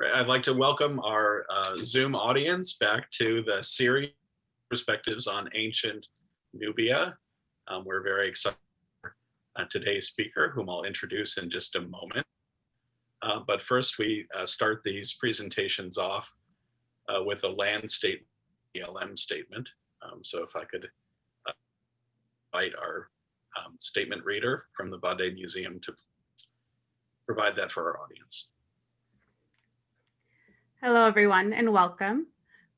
I'd like to welcome our uh, Zoom audience back to the series perspectives on ancient Nubia. Um, we're very excited uh, today's speaker, whom I'll introduce in just a moment. Uh, but first, we uh, start these presentations off uh, with a land state ELM statement. Um, so if I could uh, invite our um, statement reader from the Bade Museum to provide that for our audience. Hello, everyone, and welcome.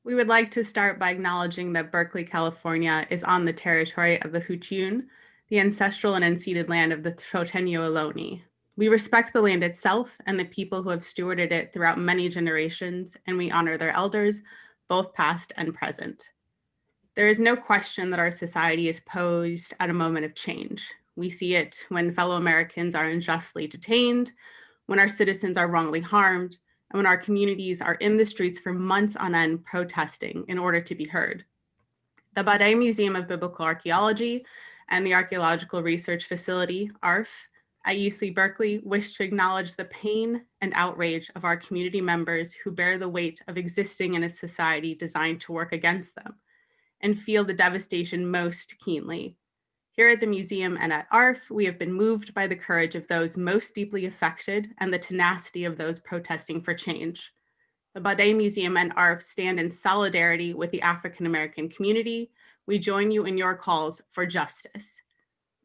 We would like to start by acknowledging that Berkeley, California is on the territory of the Huchiun, the ancestral and unceded land of the Chochenyo Ohlone. We respect the land itself and the people who have stewarded it throughout many generations, and we honor their elders, both past and present. There is no question that our society is posed at a moment of change. We see it when fellow Americans are unjustly detained, when our citizens are wrongly harmed, and when our communities are in the streets for months on end protesting in order to be heard. The Bade Museum of Biblical Archaeology and the Archaeological Research Facility, ARF, at UC Berkeley wish to acknowledge the pain and outrage of our community members who bear the weight of existing in a society designed to work against them and feel the devastation most keenly. Here at the museum and at ARF, we have been moved by the courage of those most deeply affected and the tenacity of those protesting for change. The Bade Museum and ARF stand in solidarity with the African American community. We join you in your calls for justice.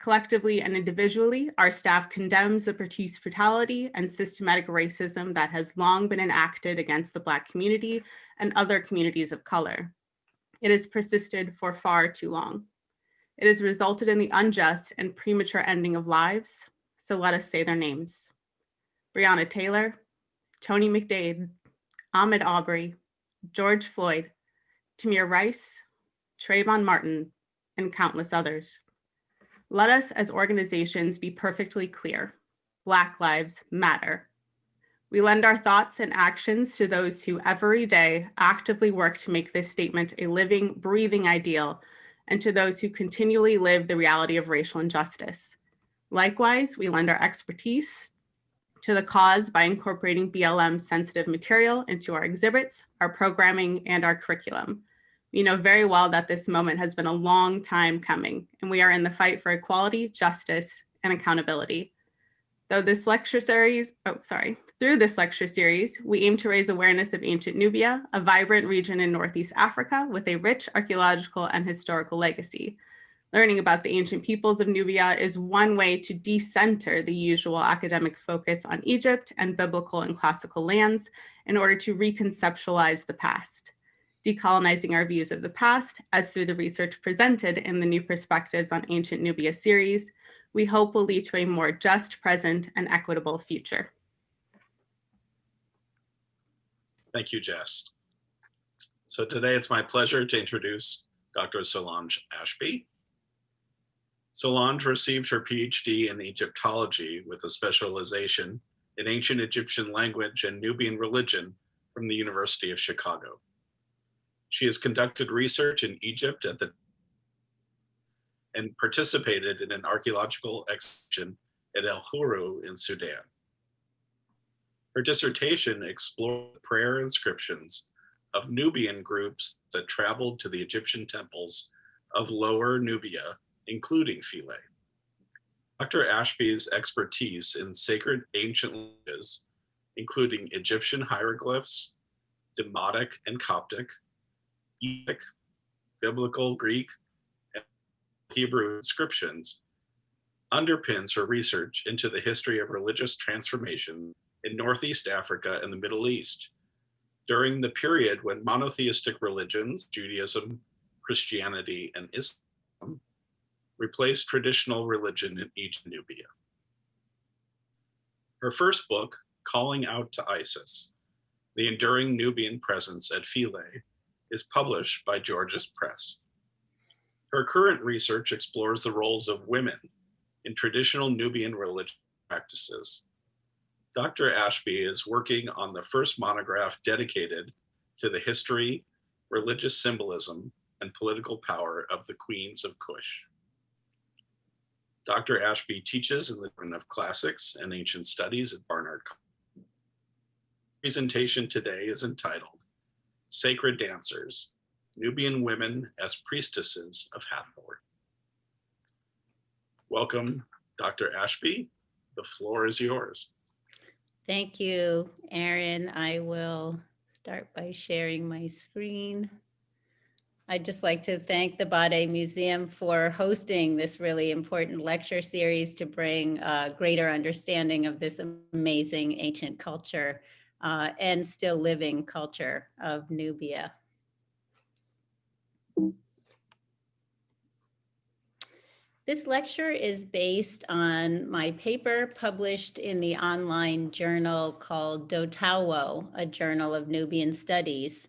Collectively and individually, our staff condemns the police brutality and systematic racism that has long been enacted against the Black community and other communities of color. It has persisted for far too long. It has resulted in the unjust and premature ending of lives, so let us say their names. Breonna Taylor, Tony McDade, Ahmaud Arbery, George Floyd, Tamir Rice, Trayvon Martin, and countless others. Let us as organizations be perfectly clear. Black lives matter. We lend our thoughts and actions to those who every day actively work to make this statement a living, breathing ideal and to those who continually live the reality of racial injustice. Likewise, we lend our expertise to the cause by incorporating BLM sensitive material into our exhibits, our programming, and our curriculum. We know very well that this moment has been a long time coming, and we are in the fight for equality, justice, and accountability. Though this lecture series, oh, sorry, through this lecture series, we aim to raise awareness of ancient Nubia, a vibrant region in Northeast Africa with a rich archaeological and historical legacy. Learning about the ancient peoples of Nubia is one way to decenter the usual academic focus on Egypt and biblical and classical lands in order to reconceptualize the past. Decolonizing our views of the past, as through the research presented in the New Perspectives on Ancient Nubia series, we hope will lead to a more just present and equitable future. Thank you, Jess. So today it's my pleasure to introduce Dr. Solange Ashby. Solange received her PhD in Egyptology with a specialization in ancient Egyptian language and Nubian religion from the University of Chicago. She has conducted research in Egypt at the and participated in an archaeological excavation at El Huru in Sudan. Her dissertation explored prayer inscriptions of Nubian groups that traveled to the Egyptian temples of Lower Nubia, including Philae. Dr. Ashby's expertise in sacred ancient languages, including Egyptian hieroglyphs, Demotic and Coptic, Epic, Biblical Greek, Hebrew inscriptions underpins her research into the history of religious transformation in Northeast Africa and the Middle East during the period when monotheistic religions, Judaism, Christianity, and Islam replaced traditional religion in Egypt Nubia. Her first book, Calling Out to Isis, The Enduring Nubian Presence at Philae, is published by Gorgias Press. Her current research explores the roles of women in traditional Nubian religious practices. Dr. Ashby is working on the first monograph dedicated to the history, religious symbolism, and political power of the queens of Kush. Dr. Ashby teaches in the Department of Classics and Ancient Studies at Barnard presentation today is entitled Sacred Dancers, Nubian Women as Priestesses of Hathor. Welcome, Dr. Ashby. The floor is yours. Thank you, Aaron. I will start by sharing my screen. I'd just like to thank the Bade Museum for hosting this really important lecture series to bring a greater understanding of this amazing ancient culture uh, and still living culture of Nubia. This lecture is based on my paper published in the online journal called Dotawo, a journal of Nubian studies.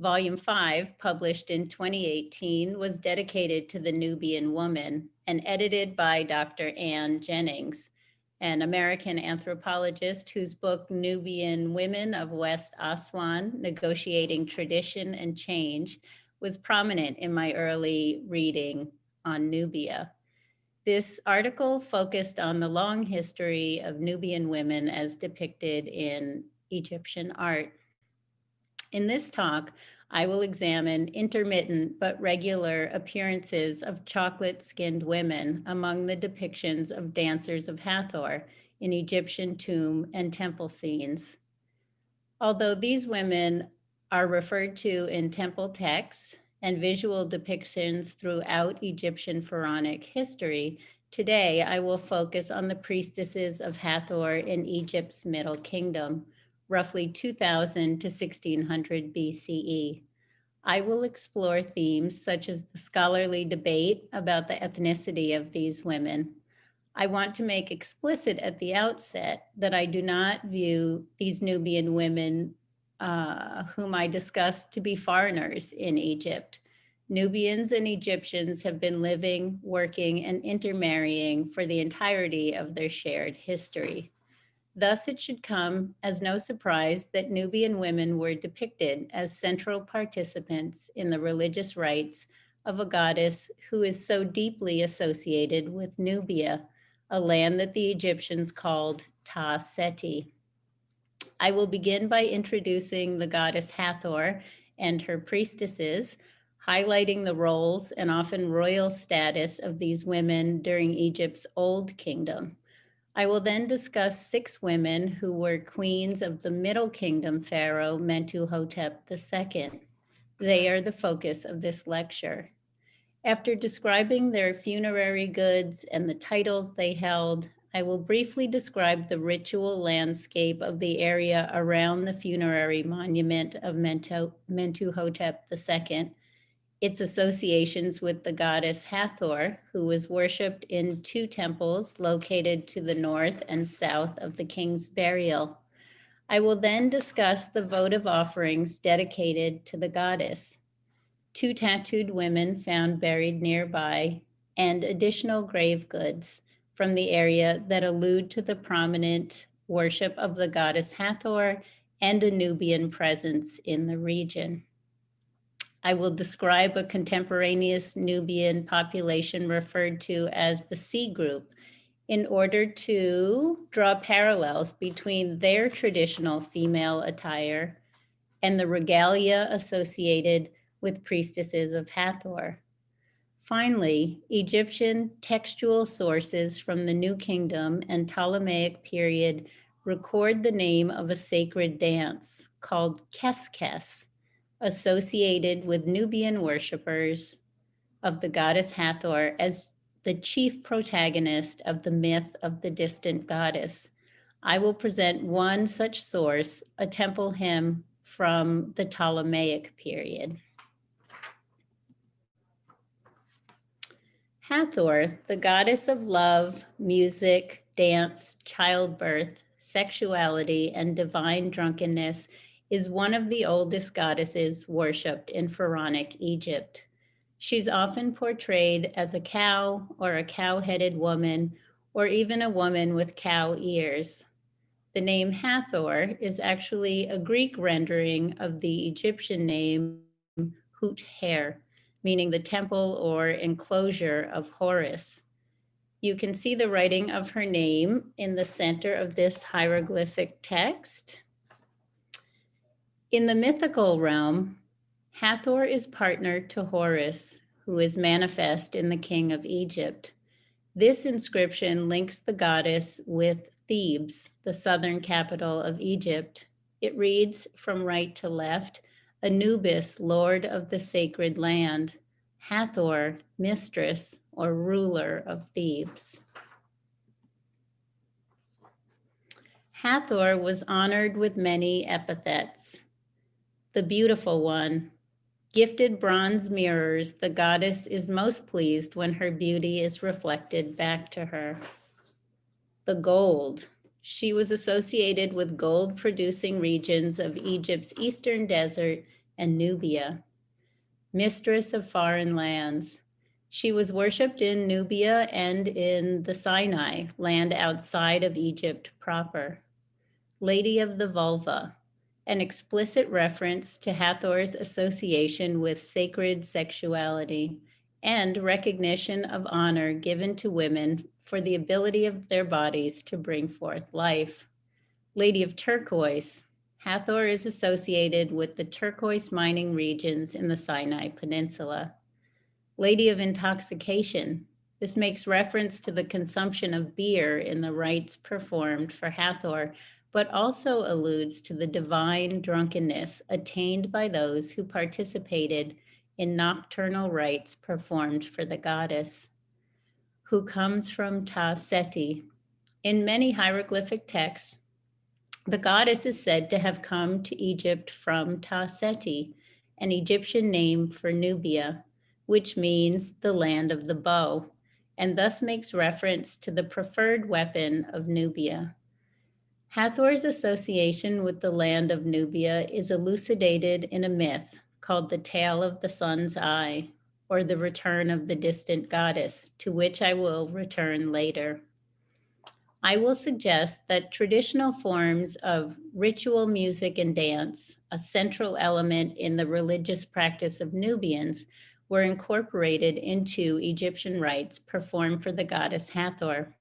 Volume 5, published in 2018, was dedicated to the Nubian woman and edited by Dr. Anne Jennings, an American anthropologist whose book Nubian Women of West Aswan, Negotiating Tradition and Change was prominent in my early reading on Nubia. This article focused on the long history of Nubian women as depicted in Egyptian art. In this talk, I will examine intermittent but regular appearances of chocolate-skinned women among the depictions of dancers of Hathor in Egyptian tomb and temple scenes. Although these women are referred to in temple texts and visual depictions throughout Egyptian pharaonic history, today I will focus on the priestesses of Hathor in Egypt's Middle Kingdom, roughly 2000 to 1600 BCE. I will explore themes such as the scholarly debate about the ethnicity of these women. I want to make explicit at the outset that I do not view these Nubian women uh, whom I discussed to be foreigners in Egypt. Nubians and Egyptians have been living, working, and intermarrying for the entirety of their shared history. Thus, it should come as no surprise that Nubian women were depicted as central participants in the religious rites of a goddess who is so deeply associated with Nubia, a land that the Egyptians called Ta Seti. I will begin by introducing the goddess Hathor and her priestesses, highlighting the roles and often royal status of these women during Egypt's Old Kingdom. I will then discuss six women who were queens of the Middle Kingdom pharaoh Mentuhotep II. They are the focus of this lecture. After describing their funerary goods and the titles they held, I will briefly describe the ritual landscape of the area around the funerary monument of Mentuhotep II its associations with the goddess Hathor, who was worshipped in two temples located to the north and south of the king's burial. I will then discuss the votive offerings dedicated to the goddess, two tattooed women found buried nearby, and additional grave goods from the area that allude to the prominent worship of the goddess Hathor and a Nubian presence in the region. I will describe a contemporaneous Nubian population referred to as the C group in order to draw parallels between their traditional female attire and the regalia associated with priestesses of Hathor. Finally, Egyptian textual sources from the New Kingdom and Ptolemaic period record the name of a sacred dance called Keskes, associated with Nubian worshippers of the goddess Hathor as the chief protagonist of the myth of the distant goddess. I will present one such source, a temple hymn from the Ptolemaic period. Hathor, the goddess of love, music, dance, childbirth, sexuality, and divine drunkenness, is one of the oldest goddesses worshipped in pharaonic Egypt. She's often portrayed as a cow or a cow-headed woman, or even a woman with cow ears. The name Hathor is actually a Greek rendering of the Egyptian name Hut-Her, meaning the temple or enclosure of Horus. You can see the writing of her name in the center of this hieroglyphic text. In the mythical realm, Hathor is partner to Horus, who is manifest in the king of Egypt. This inscription links the goddess with Thebes, the southern capital of Egypt. It reads from right to left Anubis, lord of the sacred land, Hathor, mistress or ruler of Thebes. Hathor was honored with many epithets. The beautiful one, gifted bronze mirrors, the goddess is most pleased when her beauty is reflected back to her. The gold, she was associated with gold producing regions of Egypt's eastern desert and Nubia. Mistress of foreign lands, she was worshipped in Nubia and in the Sinai, land outside of Egypt proper. Lady of the Vulva, an explicit reference to Hathor's association with sacred sexuality and recognition of honor given to women for the ability of their bodies to bring forth life. Lady of Turquoise, Hathor is associated with the turquoise mining regions in the Sinai Peninsula. Lady of Intoxication. This makes reference to the consumption of beer in the rites performed for Hathor, but also alludes to the divine drunkenness attained by those who participated in nocturnal rites performed for the goddess, who comes from Ta Seti. In many hieroglyphic texts, the goddess is said to have come to Egypt from Ta Seti, an Egyptian name for Nubia which means the land of the bow, and thus makes reference to the preferred weapon of Nubia. Hathor's association with the land of Nubia is elucidated in a myth called the Tale of the Sun's Eye, or the Return of the Distant Goddess, to which I will return later. I will suggest that traditional forms of ritual music and dance, a central element in the religious practice of Nubians, were incorporated into Egyptian rites performed for the goddess Hathor,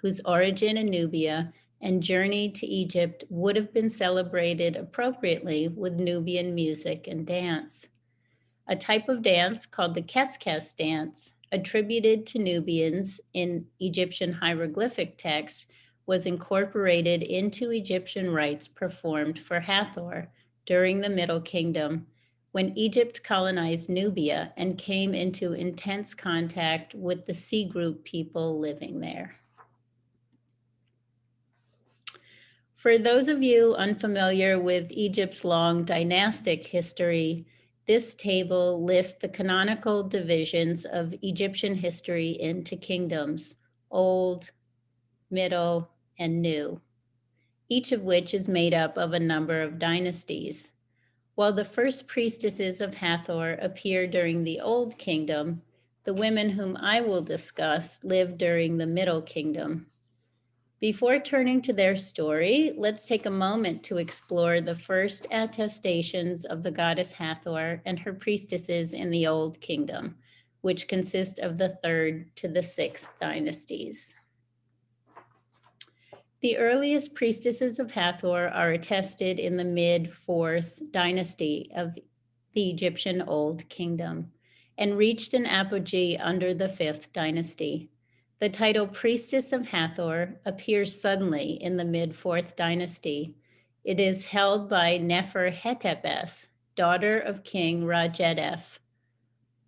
whose origin in Nubia and journey to Egypt would have been celebrated appropriately with Nubian music and dance. A type of dance called the Keskes dance, attributed to Nubians in Egyptian hieroglyphic texts, was incorporated into Egyptian rites performed for Hathor during the Middle Kingdom when Egypt colonized Nubia and came into intense contact with the C group people living there. For those of you unfamiliar with Egypt's long dynastic history, this table lists the canonical divisions of Egyptian history into kingdoms, Old, Middle, and New, each of which is made up of a number of dynasties. While the first priestesses of Hathor appear during the Old Kingdom, the women whom I will discuss lived during the Middle Kingdom. Before turning to their story, let's take a moment to explore the first attestations of the goddess Hathor and her priestesses in the Old Kingdom, which consist of the third to the sixth dynasties. The earliest priestesses of Hathor are attested in the mid fourth dynasty of the Egyptian Old Kingdom and reached an apogee under the fifth dynasty. The title Priestess of Hathor appears suddenly in the mid fourth dynasty. It is held by Nefer Hetepes, daughter of King Rajedef.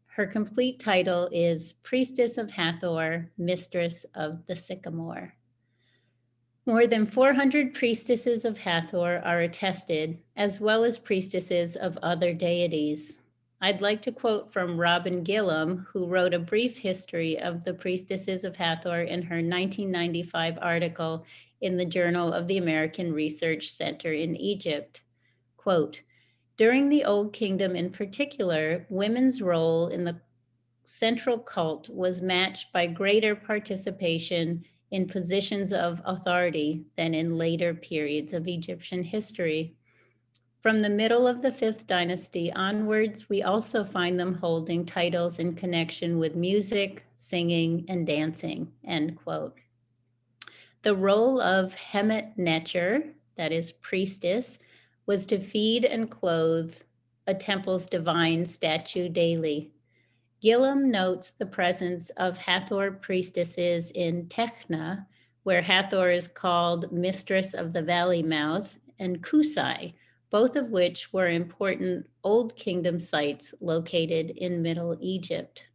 Her complete title is Priestess of Hathor, Mistress of the Sycamore. More than 400 priestesses of Hathor are attested, as well as priestesses of other deities. I'd like to quote from Robin Gillam, who wrote a brief history of the priestesses of Hathor in her 1995 article in the Journal of the American Research Center in Egypt. Quote, during the Old Kingdom in particular, women's role in the central cult was matched by greater participation in positions of authority than in later periods of Egyptian history. From the middle of the fifth dynasty onwards, we also find them holding titles in connection with music, singing, and dancing, end quote. The role of Hemet Necher, that is priestess, was to feed and clothe a temple's divine statue daily. Gillam notes the presence of Hathor priestesses in Tehna, where Hathor is called Mistress of the Valley Mouth, and Cusae, both of which were important Old Kingdom sites located in Middle Egypt.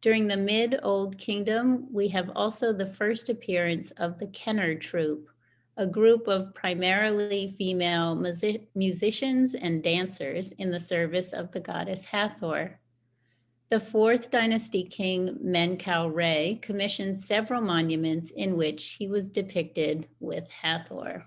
During the Mid Old Kingdom, we have also the first appearance of the khener troupe, a group of primarily female music musicians and dancers in the service of the goddess Hathor. The fourth dynasty king Menkaure commissioned several monuments in which he was depicted with Hathor.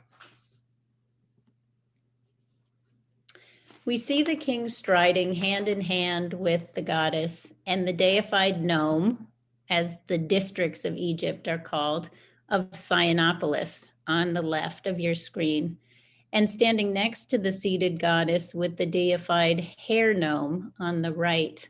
We see the king striding hand in hand with the goddess and the deified nome, as the districts of Egypt are called, of Cynopolis on the left of your screen, and standing next to the seated goddess with the deified hare nome on the right.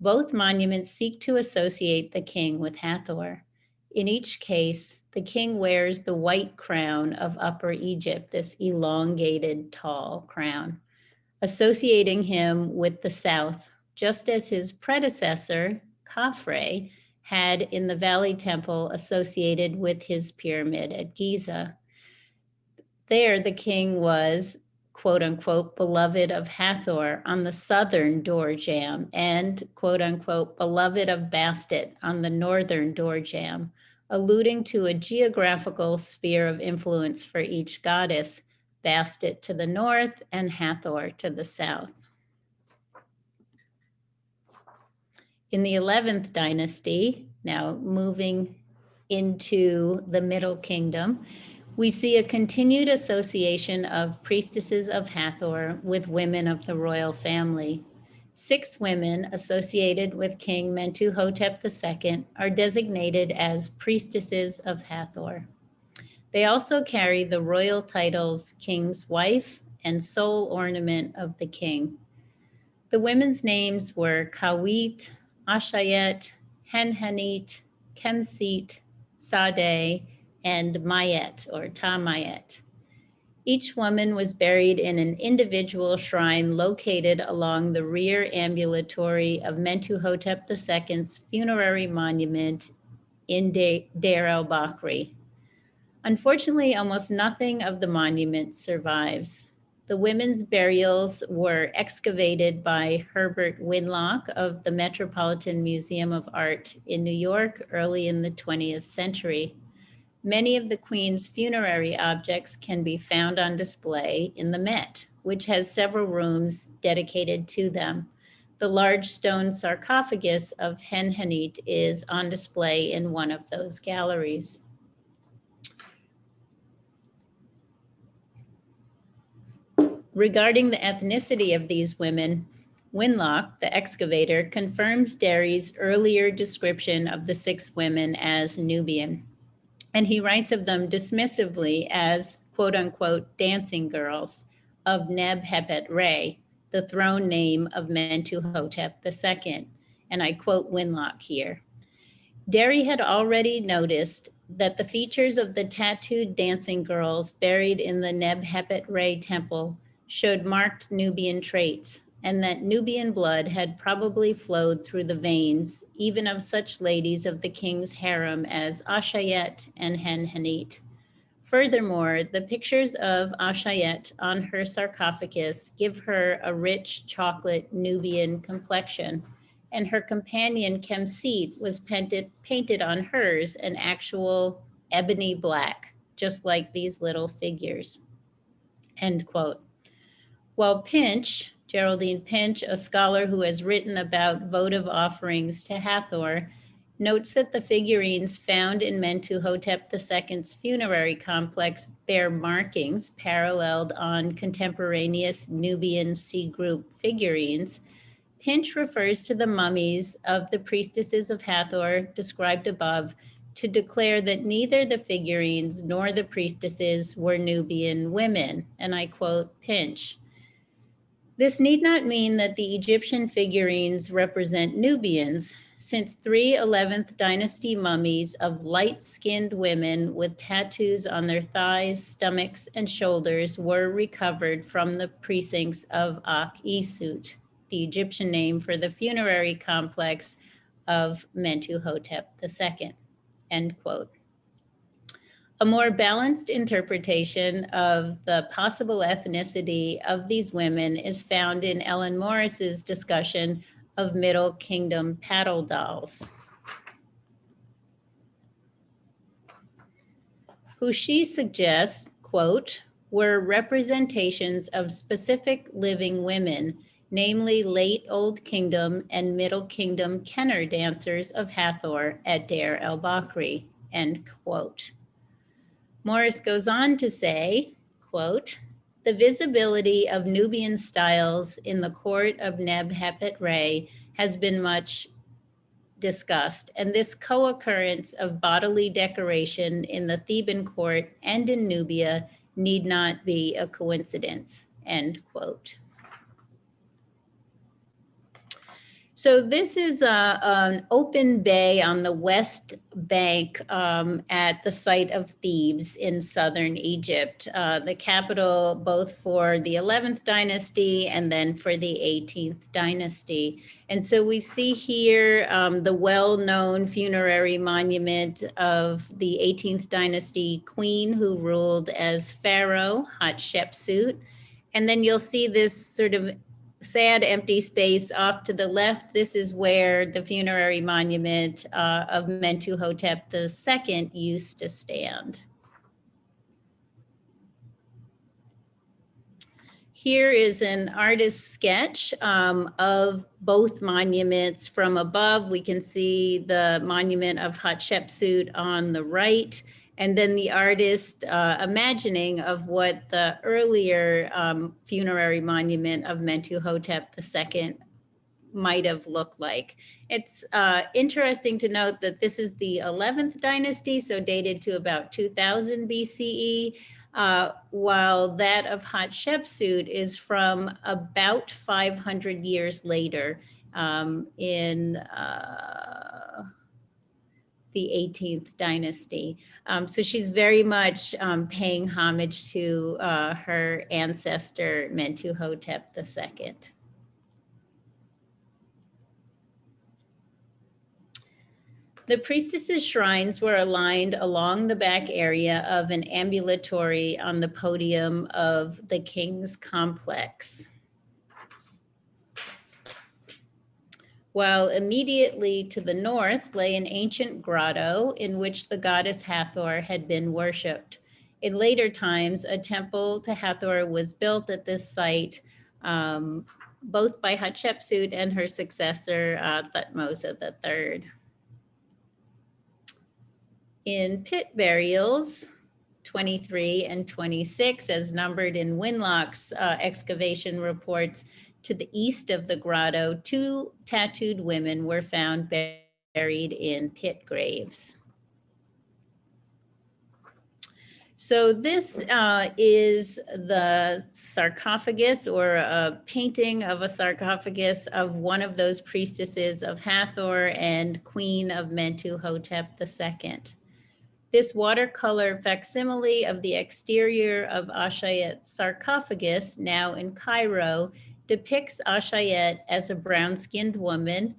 Both monuments seek to associate the king with Hathor. In each case, the king wears the white crown of Upper Egypt, this elongated, tall crown, associating him with the south, just as his predecessor, Khafre, had in the Valley Temple associated with his pyramid at Giza. There, the king was quote unquote, beloved of Hathor on the southern door jamb and quote unquote, beloved of Bastet on the northern door jamb, alluding to a geographical sphere of influence for each goddess, Bastet to the north and Hathor to the south. In the 11th dynasty, now moving into the Middle Kingdom, we see a continued association of priestesses of Hathor with women of the royal family. Six women associated with King Mentuhotep II are designated as priestesses of Hathor. They also carry the royal titles King's Wife and Sole Ornament of the King. The women's names were Kawit, Ashayet, Henhenit, Kemsit, Sade, and Mayet or Tamayet. Each woman was buried in an individual shrine located along the rear ambulatory of Mentuhotep II's funerary monument in Deir el-Bahri. Unfortunately, almost nothing of the monument survives. The women's burials were excavated by Herbert Winlock of the Metropolitan Museum of Art in New York early in the 20th century. Many of the Queen's funerary objects can be found on display in the Met, which has several rooms dedicated to them. The large stone sarcophagus of Henhenit is on display in one of those galleries. Regarding the ethnicity of these women, Winlock, the excavator, confirms Derry's earlier description of the six women as Nubian and he writes of them dismissively as quote unquote dancing girls of Neb-Hepet Re, the throne name of Mentuhotep II. And I quote Winlock here. Derry had already noticed that the features of the tattooed dancing girls buried in the Neb-Hepet Re temple showed marked Nubian traits, and that Nubian blood had probably flowed through the veins, even of such ladies of the king's harem as Ashayet and Henhenit. Furthermore, the pictures of Ashayet on her sarcophagus give her a rich chocolate Nubian complexion, and her companion Kemsit was painted, painted on hers an actual ebony black, just like these little figures. End quote. While Pinch, Geraldine Pinch, a scholar who has written about votive offerings to Hathor, notes that the figurines found in Mentuhotep II's funerary complex bear markings paralleled on contemporaneous Nubian C group figurines. Pinch refers to the mummies of the priestesses of Hathor described above to declare that neither the figurines nor the priestesses were Nubian women. And I quote Pinch. This need not mean that the Egyptian figurines represent Nubians, since three 11th dynasty mummies of light-skinned women with tattoos on their thighs, stomachs, and shoulders were recovered from the precincts of Ak-Isut, the Egyptian name for the funerary complex of Mentuhotep II, end quote. A more balanced interpretation of the possible ethnicity of these women is found in Ellen Morris's discussion of Middle Kingdom paddle dolls. Who she suggests, quote, were representations of specific living women, namely late Old Kingdom and Middle Kingdom khener dancers of Hathor at Deir el-Bahri, end quote. Morris goes on to say, quote, the visibility of Nubian styles in the court of Neb-Hepet Re has been much discussed, and this co-occurrence of bodily decoration in the Theban court and in Nubia need not be a coincidence, end quote. So this is a, an open bay on the west bank um, at the site of Thebes in southern Egypt, uh, the capital both for the 11th dynasty and then for the 18th dynasty. And so we see here um, the well-known funerary monument of the 18th dynasty queen who ruled as pharaoh, Hatshepsut. And then you'll see this sort of sad empty space off to the left. This is where the funerary monument uh, of Mentuhotep II used to stand. Here is an artist's sketch um, of both monuments from above. We can see the monument of Hatshepsut on the right and then the artist uh, imagining of what the earlier um, funerary monument of Mentuhotep II might have looked like. It's uh, interesting to note that this is the 11th dynasty, so dated to about 2000 BCE, uh, while that of Hatshepsut is from about 500 years later um, in uh, the 18th dynasty. Um, so she's very much um, paying homage to uh, her ancestor Mentuhotep II. The priestesses' shrines were aligned along the back area of an ambulatory on the podium of the king's complex. While immediately to the north lay an ancient grotto in which the goddess Hathor had been worshipped. In later times, a temple to Hathor was built at this site, um, both by Hatshepsut and her successor, uh, Thutmose III. In pit burials, 23 and 26, as numbered in Winlock's uh, excavation reports, to the east of the grotto, two tattooed women were found buried in pit graves. So this uh, is the sarcophagus or a painting of a sarcophagus of one of those priestesses of Hathor and queen of Mentuhotep II. This watercolor facsimile of the exterior of Ashayet's sarcophagus, now in Cairo, depicts Ashayet as a brown-skinned woman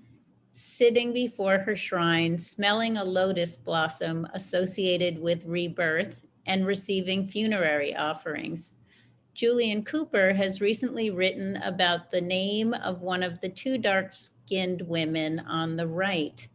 sitting before her shrine, smelling a lotus blossom associated with rebirth and receiving funerary offerings. Julian Cooper has recently written about the name of one of the two dark-skinned women on the right.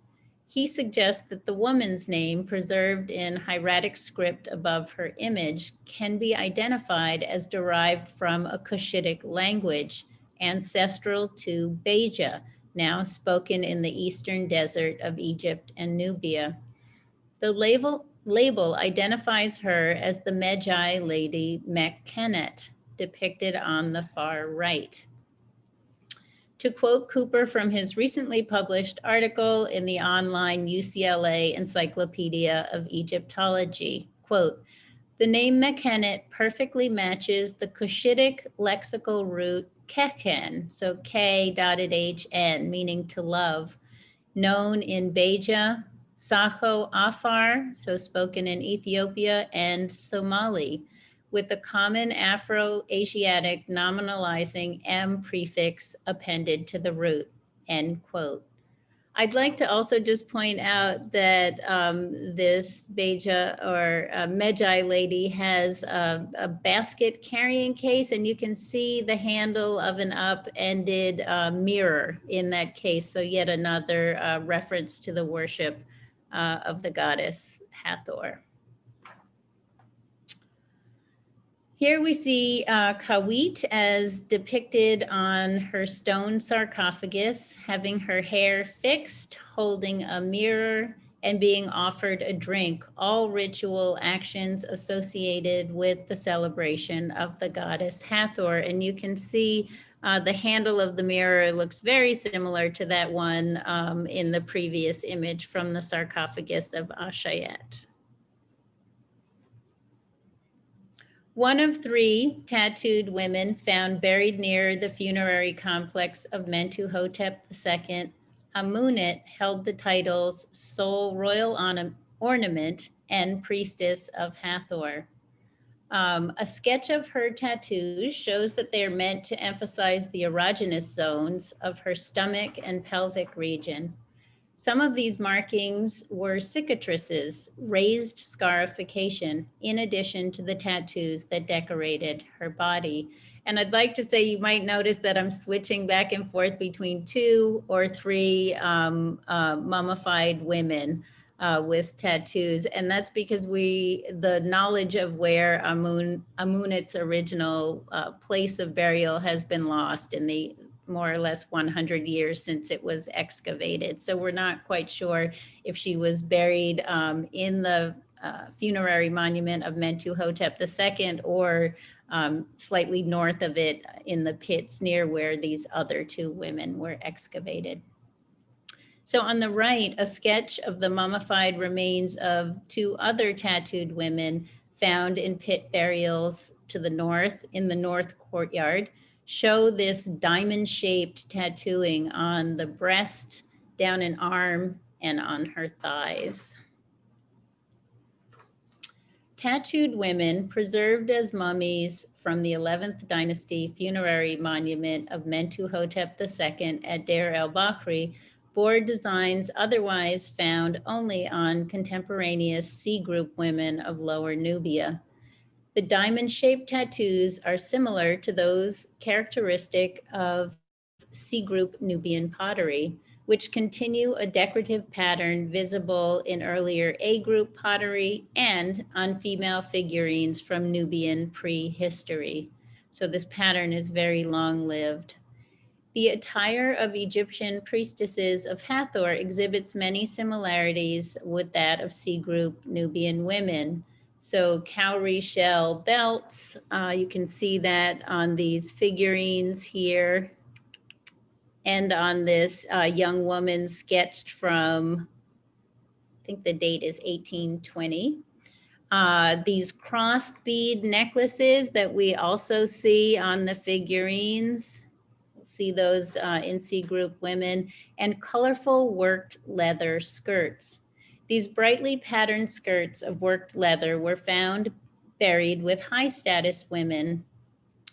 He suggests that the woman's name preserved in hieratic script above her image can be identified as derived from a Cushitic language, ancestral to Beja, now spoken in the eastern desert of Egypt and Nubia. The label, label identifies her as the Medjay lady Mekhenet, depicted on the far right. To quote Cooper from his recently published article in the online UCLA Encyclopedia of Egyptology, quote, the name Mekhenet perfectly matches the Cushitic lexical root keken, so K dotted H N, meaning to love. known in Beja, Saho Afar, so spoken in Ethiopia, and Somali, with the common Afro-Asiatic nominalizing M prefix appended to the root, end quote. I'd like to also just point out that um, this Beja or uh, Medjai lady has a, a, basket carrying case and you can see the handle of an up-ended uh, mirror in that case. So yet another uh, reference to the worship uh, of the goddess Hathor. Here we see uh, Kawit as depicted on her stone sarcophagus, having her hair fixed, holding a mirror, and being offered a drink, all ritual actions associated with the celebration of the goddess Hathor. And you can see uh, the handle of the mirror looks very similar to that one um, in the previous image from the sarcophagus of Ashayet. One of three tattooed women found buried near the funerary complex of Mentuhotep II, Amunet held the titles sole royal ornament and priestess of Hathor. Um, a sketch of her tattoos shows that they are meant to emphasize the erogenous zones of her stomach and pelvic region. Some of these markings were cicatrices, raised scarification, in addition to the tattoos that decorated her body. And I'd like to say you might notice that I'm switching back and forth between two or three um, uh, mummified women uh, with tattoos. And that's because we, the knowledge of where Amun, Amunet's original uh, place of burial has been lost in the more or less 100 years since it was excavated. So we're not quite sure if she was buried um, in the uh, funerary monument of Mentuhotep II or um, slightly north of it in the pits near where these other two women were excavated. So on the right, a sketch of the mummified remains of two other tattooed women found in pit burials to the north in the north courtyard show this diamond shaped tattooing on the breast, down an arm, and on her thighs. Tattooed women preserved as mummies from the 11th dynasty funerary monument of Mentuhotep II at Deir el-Bahri bore designs otherwise found only on contemporaneous C group women of Lower Nubia. The diamond shaped tattoos are similar to those characteristic of C group Nubian pottery, which continue a decorative pattern visible in earlier A group pottery and on female figurines from Nubian prehistory. So this pattern is very long lived. The attire of Egyptian priestesses of Hathor exhibits many similarities with that of C group Nubian women. So cowrie shell belts, uh, you can see that on these figurines here and on this uh, young woman sketched from, I think the date is 1820. Uh, these crossed bead necklaces that we also see on the figurines, see those uh, in C group women, and colorful worked leather skirts. These brightly patterned skirts of worked leather were found buried with high status women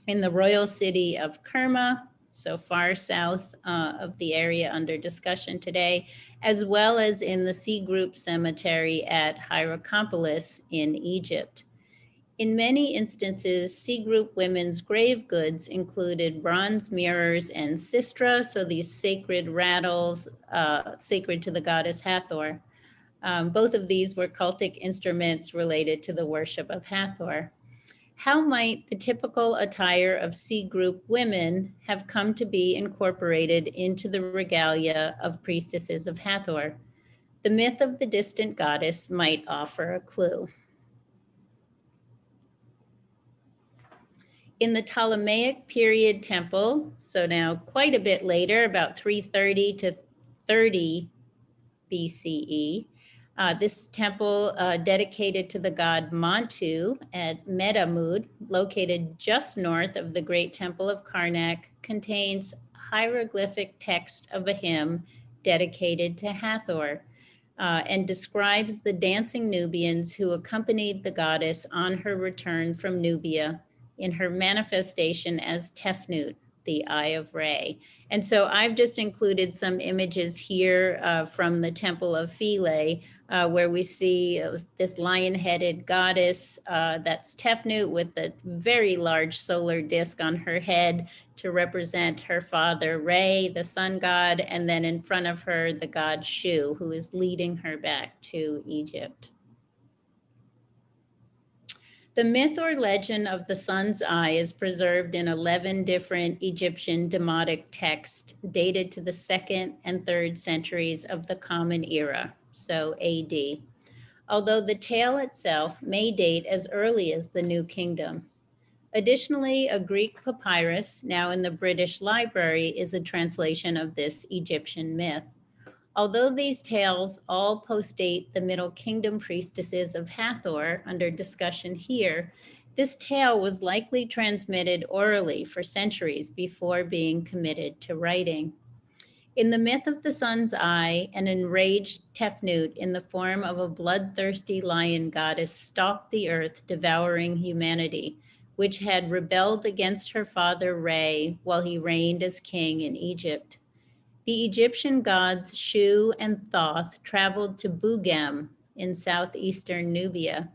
in the royal city of Kerma, so far south uh, of the area under discussion today, as well as in the C Group Cemetery at Hierakonpolis in Egypt. In many instances, C Group women's grave goods included bronze mirrors and sistra, so these sacred rattles uh, sacred to the goddess Hathor. Um, both of these were cultic instruments related to the worship of Hathor. How might the typical attire of C group women have come to be incorporated into the regalia of priestesses of Hathor? The myth of the distant goddess might offer a clue. In the Ptolemaic period temple, so now quite a bit later, about 330 to 30 BCE, uh, this temple uh, dedicated to the god Montu at Medamud, located just north of the great temple of Karnak, contains hieroglyphic text of a hymn dedicated to Hathor uh, and describes the dancing Nubians who accompanied the goddess on her return from Nubia in her manifestation as Tefnut, the Eye of Re. And so I've just included some images here uh, from the Temple of Philae, uh, where we see uh, this lion-headed goddess uh, that's Tefnut with a very large solar disk on her head to represent her father Re, the sun god, and then in front of her the god Shu, who is leading her back to Egypt. The myth or legend of the sun's eye is preserved in 11 different Egyptian demotic texts dated to the second and third centuries of the Common Era, so AD, although the tale itself may date as early as the New Kingdom. Additionally, a Greek papyrus, now in the British Library, is a translation of this Egyptian myth. Although these tales all postdate the Middle Kingdom priestesses of Hathor under discussion here, this tale was likely transmitted orally for centuries before being committed to writing. In the myth of the sun's eye, an enraged Tefnut in the form of a bloodthirsty lion goddess stalked the earth, devouring humanity, which had rebelled against her father Re while he reigned as king in Egypt. The Egyptian gods Shu and Thoth traveled to Bugem in southeastern Nubia,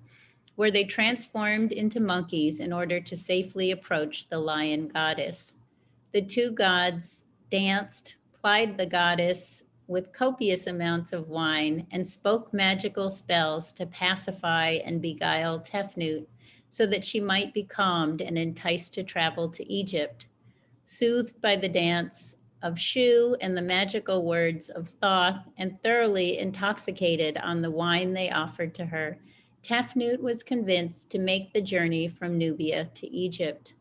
where they transformed into monkeys in order to safely approach the lion goddess. The two gods danced, plied the goddess with copious amounts of wine, and spoke magical spells to pacify and beguile Tefnut so that she might be calmed and enticed to travel to Egypt. Soothed by the dance, of Shu and the magical words of Thoth and thoroughly intoxicated on the wine they offered to her, Tefnut was convinced to make the journey from Nubia to Egypt.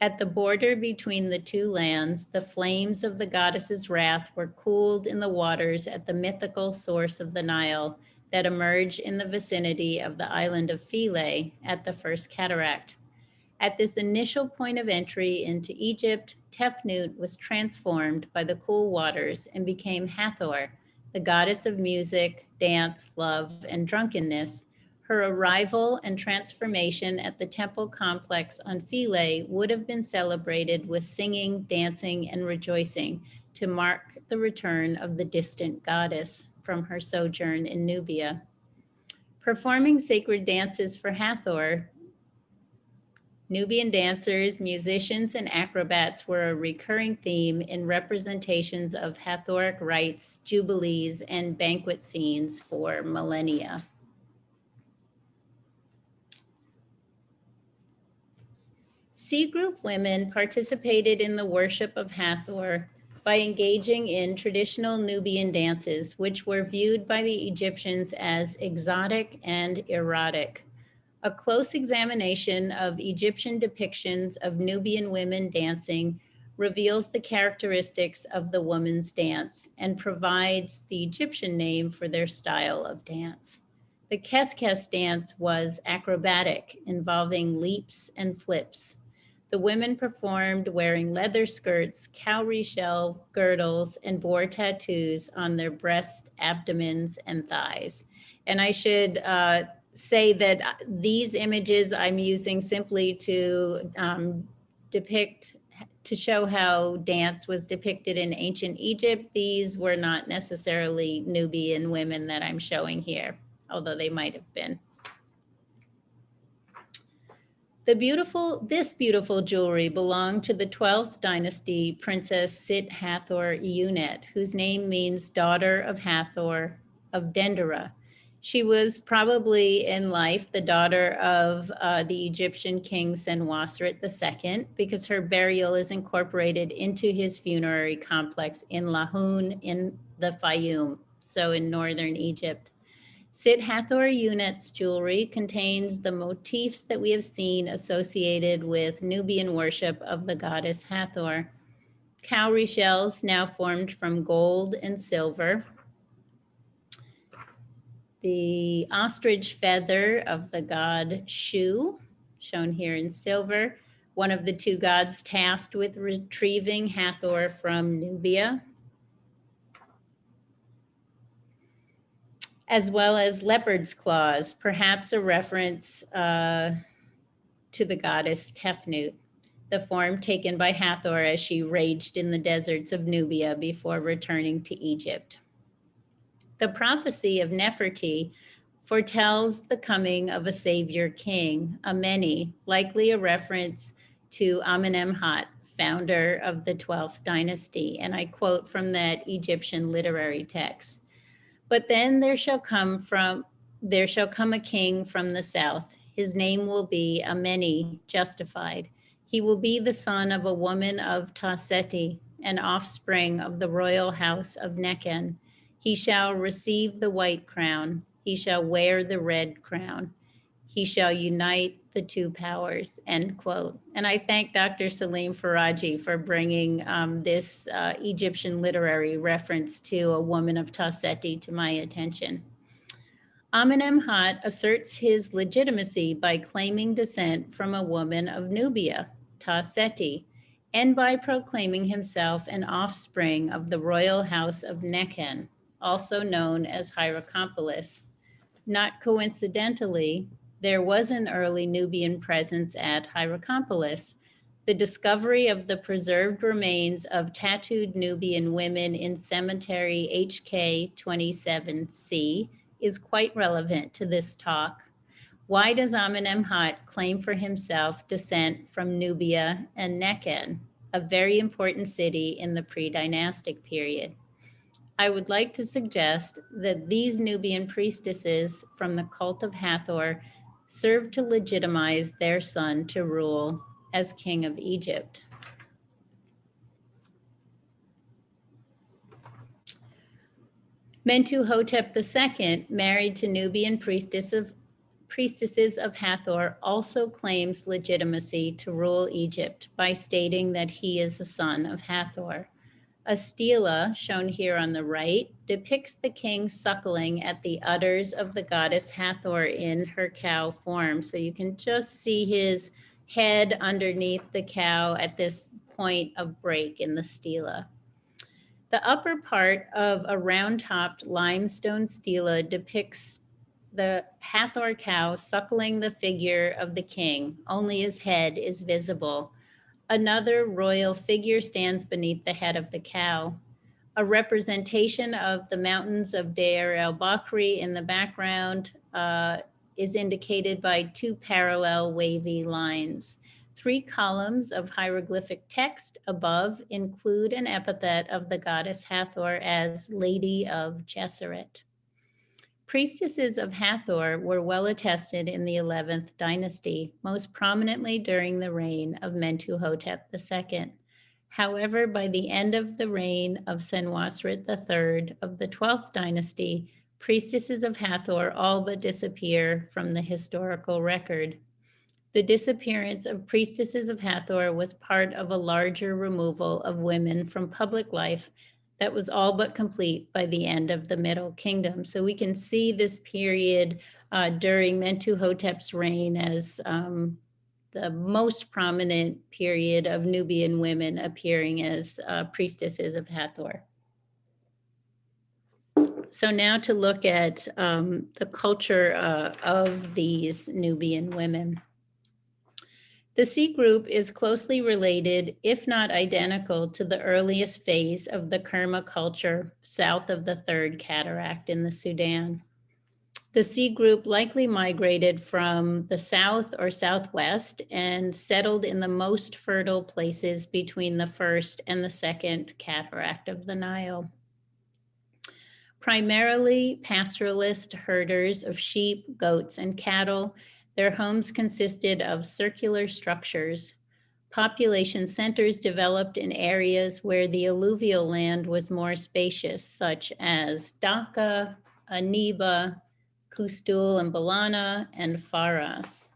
At the border between the two lands, the flames of the goddess's wrath were cooled in the waters at the mythical source of the Nile that emerged in the vicinity of the island of Philae at the first cataract. At this initial point of entry into Egypt, Tefnut was transformed by the cool waters and became Hathor, the goddess of music, dance, love, and drunkenness. Her arrival and transformation at the temple complex on Philae would have been celebrated with singing, dancing, and rejoicing to mark the return of the distant goddess from her sojourn in Nubia. Performing sacred dances for Hathor, Nubian dancers, musicians, and acrobats were a recurring theme in representations of Hathoric rites, jubilees, and banquet scenes for millennia. C group women participated in the worship of Hathor by engaging in traditional Nubian dances, which were viewed by the Egyptians as exotic and erotic. A close examination of Egyptian depictions of Nubian women dancing reveals the characteristics of the woman's dance and provides the Egyptian name for their style of dance. The Keskes dance was acrobatic, involving leaps and flips. The women performed wearing leather skirts, cowrie shell girdles, and bore tattoos on their breast, abdomens, and thighs. And I should uh, say that uh, these images I'm using simply to um, depict, to show how dance was depicted in ancient Egypt. These were not necessarily Nubian women that I'm showing here, although they might have been. The beautiful, this beautiful jewelry belonged to the 12th dynasty Princess Sit Hathor Unet, whose name means daughter of Hathor of Dendera, she was probably in life the daughter of uh, the Egyptian king Senwosret II because her burial is incorporated into his funerary complex in Lahoun in the Fayum, so in northern Egypt. Sit Hathor Unet's jewelry contains the motifs that we have seen associated with Nubian worship of the goddess Hathor. Cowrie shells now formed from gold and silver, the ostrich feather of the god Shu, shown here in silver, one of the two gods tasked with retrieving Hathor from Nubia. as well as leopard's claws, perhaps a reference uh, to the goddess Tefnut, the form taken by Hathor as she raged in the deserts of Nubia before returning to Egypt. The prophecy of Neferti foretells the coming of a savior king, Ameni, likely a reference to Amenemhat, founder of the 12th dynasty. And I quote from that Egyptian literary text. But then there shall come from there shall come a king from the south. His name will be Ameni, justified. He will be the son of a woman of Taseti, an offspring of the royal house of Nechen. He shall receive the white crown. He shall wear the red crown. He shall unite the two powers, end quote. And I thank Dr. Salim Faraji for bringing um, this uh, Egyptian literary reference to a woman of Taseti to my attention. Amenemhat asserts his legitimacy by claiming descent from a woman of Nubia, Taseti, and by proclaiming himself an offspring of the royal house of Nechen, also known as Hierakonpolis. Not coincidentally, there was an early Nubian presence at Hierakonpolis. The discovery of the preserved remains of tattooed Nubian women in cemetery HK 27C is quite relevant to this talk. Why does Amenemhat claim for himself descent from Nubia and Nechen, a very important city in the pre-dynastic period? I would like to suggest that these Nubian priestesses from the cult of Hathor served to legitimize their son to rule as king of Egypt. Mentuhotep II, married to Nubian priestess of, priestesses of Hathor, also claims legitimacy to rule Egypt by stating that he is a son of Hathor. A stela, shown here on the right, depicts the king suckling at the udders of the goddess Hathor in her cow form. So you can just see his head underneath the cow at this point of break in the stela. The upper part of a round-topped limestone stela depicts the Hathor cow suckling the figure of the king. Only his head is visible. Another royal figure stands beneath the head of the cow. A representation of the mountains of Deir el-Bahri in the background uh, is indicated by two parallel wavy lines. Three columns of hieroglyphic text above include an epithet of the goddess Hathor as Lady of Gesseret. Priestesses of Hathor were well attested in the 11th dynasty, most prominently during the reign of Mentuhotep II. However, by the end of the reign of Senwosret III of the 12th dynasty, priestesses of Hathor all but disappear from the historical record. The disappearance of priestesses of Hathor was part of a larger removal of women from public life that was all but complete by the end of the Middle Kingdom. So we can see this period uh, during Mentuhotep's reign as um, the most prominent period of Nubian women appearing as uh, priestesses of Hathor. So now to look at um, the culture uh, of these Nubian women. The C group is closely related, if not identical, to the earliest phase of the Kerma culture south of the Third Cataract in the Sudan. The C group likely migrated from the south or southwest and settled in the most fertile places between the first and the second cataract of the Nile. Primarily pastoralist herders of sheep, goats, and cattle, their homes consisted of circular structures. Population centers developed in areas where the alluvial land was more spacious, such as Dakka, Aniba, Kustul and Balana, and Faras.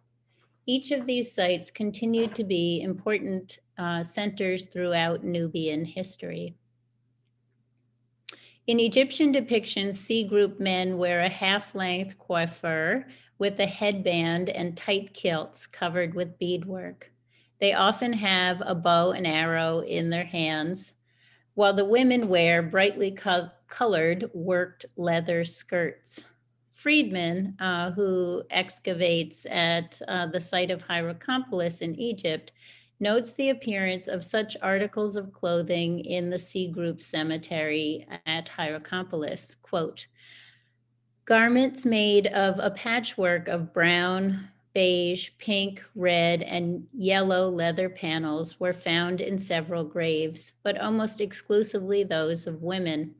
Each of these sites continued to be important uh, centers throughout Nubian history. In Egyptian depictions, C group men wear a half-length coiffure with a headband and tight kilts covered with beadwork. They often have a bow and arrow in their hands, while the women wear brightly co colored worked leather skirts. Friedman, uh, who excavates at uh, the site of Hierakonpolis in Egypt, notes the appearance of such articles of clothing in the C Group cemetery at Hierakonpolis. Quote, garments made of a patchwork of brown, beige, pink, red, and yellow leather panels were found in several graves, but almost exclusively those of women.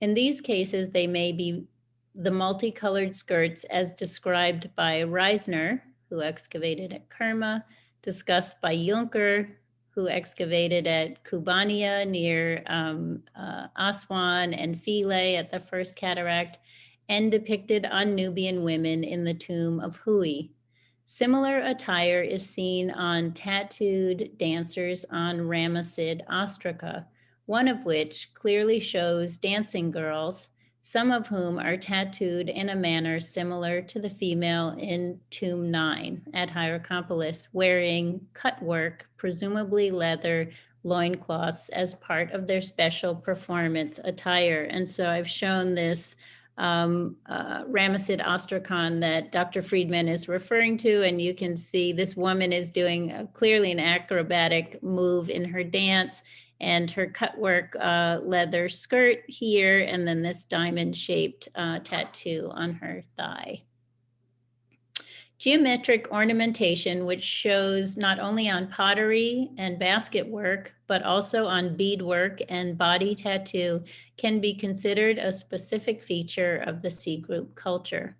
In these cases, they may be the multicolored skirts as described by Reisner, who excavated at Kerma, discussed by Junker, who excavated at Kubania near um, uh, Aswan and Philae at the First Cataract, and depicted on Nubian women in the tomb of Hui. Similar attire is seen on tattooed dancers on Ramessid ostraca, one of which clearly shows dancing girls, some of whom are tattooed in a manner similar to the female in Tomb 9 at Hierakonpolis, wearing cutwork, presumably leather loincloths as part of their special performance attire. And so I've shown this um, uh, ostracon that Dr. Friedman is referring to. And you can see this woman is doing a, clearly an acrobatic move in her dance and her cutwork uh, leather skirt here, and then this diamond shaped uh, tattoo on her thigh. Geometric ornamentation, which shows not only on pottery and basket work, but also on beadwork and body tattoo, can be considered a specific feature of the C group culture.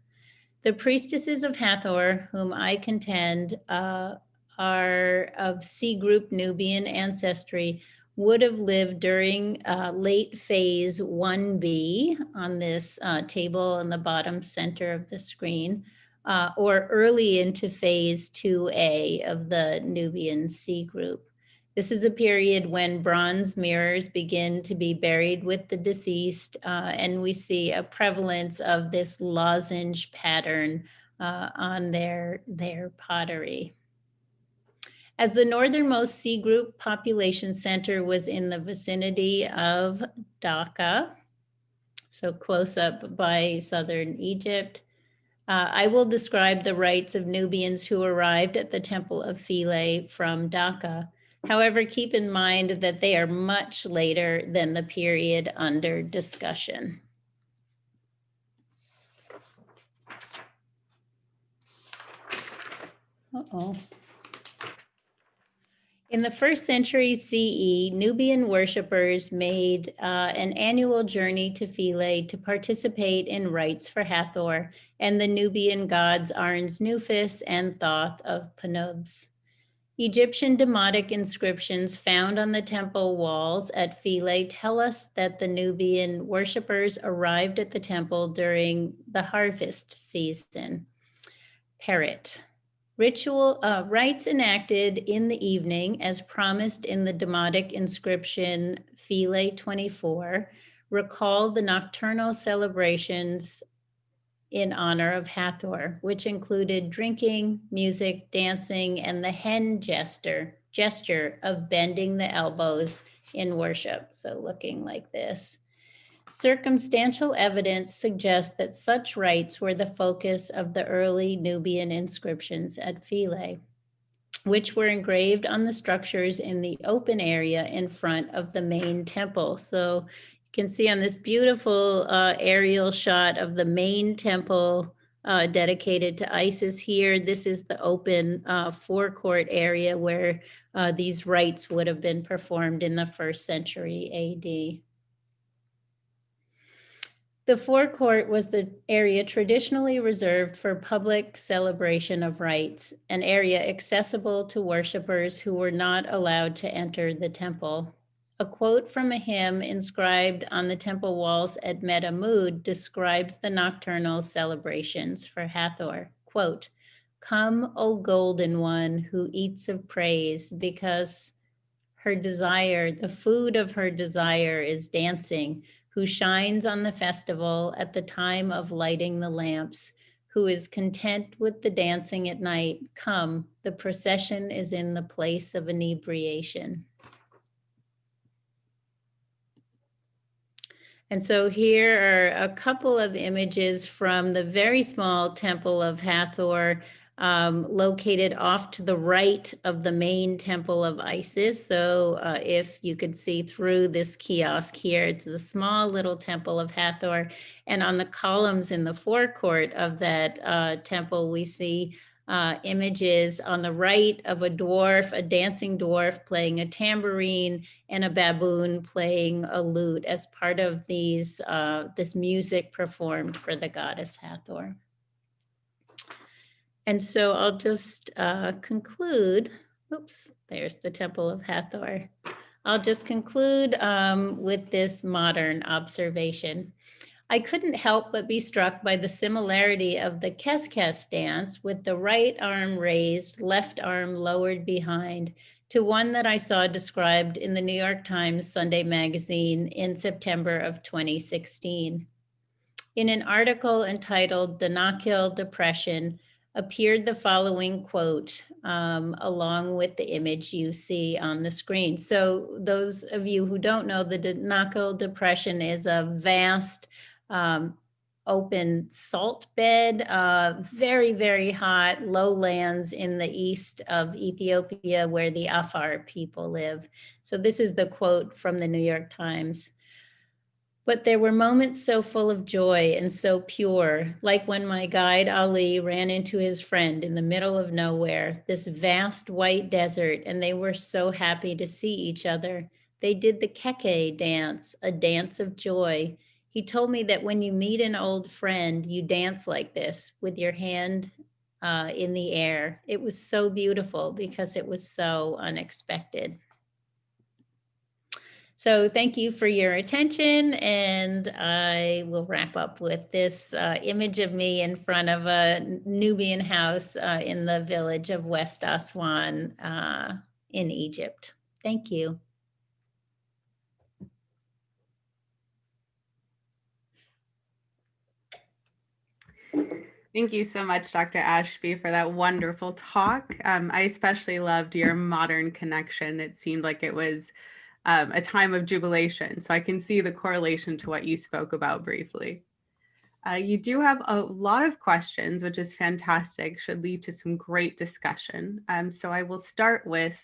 The priestesses of Hathor, whom I contend uh, are of C group Nubian ancestry, would have lived during uh, late phase 1B on this uh, table in the bottom center of the screen uh, or early into phase 2A of the Nubian C group. This is a period when bronze mirrors begin to be buried with the deceased, uh, and we see a prevalence of this lozenge pattern uh, on their, their pottery. As the northernmost C group population center was in the vicinity of Dakka, so close up by southern Egypt, uh, I will describe the rites of Nubians who arrived at the Temple of Philae from Dakka. However, keep in mind that they are much later than the period under discussion. Uh-oh. In the first century CE, Nubian worshippers made uh, an annual journey to Philae to participate in rites for Hathor and the Nubian gods Arensnuphis and Thoth of Pnubs. Egyptian demotic inscriptions found on the temple walls at Philae tell us that the Nubian worshippers arrived at the temple during the harvest season. Perit. Ritual uh, rites enacted in the evening, as promised in the Demotic inscription Philae 24, recall the nocturnal celebrations in honor of Hathor, which included drinking, music, dancing, and the hen gesture, gesture of bending the elbows in worship. So looking like this. Circumstantial evidence suggests that such rites were the focus of the early Nubian inscriptions at Philae, which were engraved on the structures in the open area in front of the main temple. So you can see on this beautiful uh, aerial shot of the main temple uh, dedicated to Isis here. This is the open uh, forecourt area where uh, these rites would have been performed in the first century AD. The forecourt was the area traditionally reserved for public celebration of rites, an area accessible to worshippers who were not allowed to enter the temple. A quote from a hymn inscribed on the temple walls at Medamud describes the nocturnal celebrations for Hathor. Quote, Come, O golden one who eats of praise, because her desire, the food of her desire is dancing who shines on the festival at the time of lighting the lamps, who is content with the dancing at night, come, the procession is in the place of inebriation. And so here are a couple of images from the very small temple of Hathor, um, located off to the right of the main temple of Isis. So uh, if you could see through this kiosk here, it's the small little temple of Hathor. And on the columns in the forecourt of that uh, temple, we see uh, images on the right of a dwarf, a dancing dwarf playing a tambourine and a baboon playing a lute as part of these uh, this music performed for the goddess Hathor. And so I'll just uh, conclude. Oops, there's the Temple of Hathor. I'll just conclude um, with this modern observation. I couldn't help but be struck by the similarity of the Kes dance with the right arm raised, left arm lowered behind to one that I saw described in the New York Times Sunday magazine in September of 2016. In an article entitled The Danakil Depression, appeared the following quote um, along with the image you see on the screen. So those of you who don't know, the Danakil Depression is a vast um, open salt bed, uh, very, very hot lowlands in the east of Ethiopia where the Afar people live. So this is the quote from the New York Times. But there were moments so full of joy and so pure, like when my guide Ali ran into his friend in the middle of nowhere, this vast white desert, and they were so happy to see each other. They did the keke dance, a dance of joy. He told me that when you meet an old friend, you dance like this with your hand uh, in the air. It was so beautiful because it was so unexpected. So thank you for your attention and I will wrap up with this uh, image of me in front of a Nubian house uh, in the village of West Aswan uh, in Egypt. Thank you. Thank you so much, Dr. Ashby, for that wonderful talk. Um, I especially loved your modern connection. It seemed like it was um, a time of jubilation. So I can see the correlation to what you spoke about briefly. Uh, you do have a lot of questions, which is fantastic, should lead to some great discussion. Um, so I will start with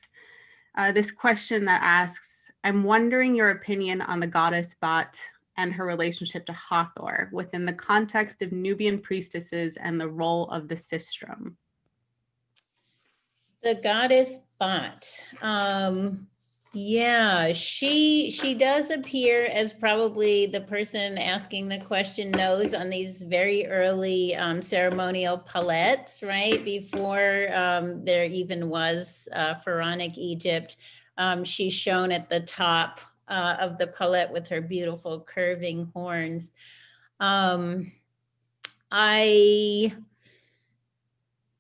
uh, this question that asks, I'm wondering your opinion on the goddess Bat and her relationship to Hathor within the context of Nubian priestesses and the role of the sistrum. The goddess Bat. Um, yeah, she she does appear as probably the person asking the question knows on these very early um, ceremonial palettes, right? Before um, there even was uh, pharaonic Egypt. Um, she's shown at the top uh, of the palette with her beautiful curving horns. Um, I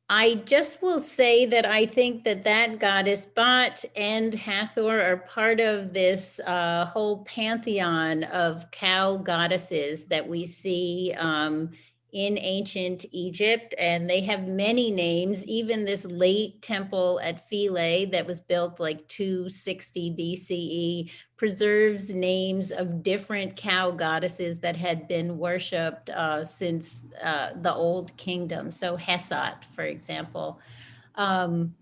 I just will say that I think that that goddess Bat and Hathor are part of this uh, whole pantheon of cow goddesses that we see um, in ancient Egypt, and they have many names. Even this late temple at Philae that was built like 260 BCE preserves names of different cow goddesses that had been worshipped uh, since uh, the Old Kingdom. So Hesat, for example. Um,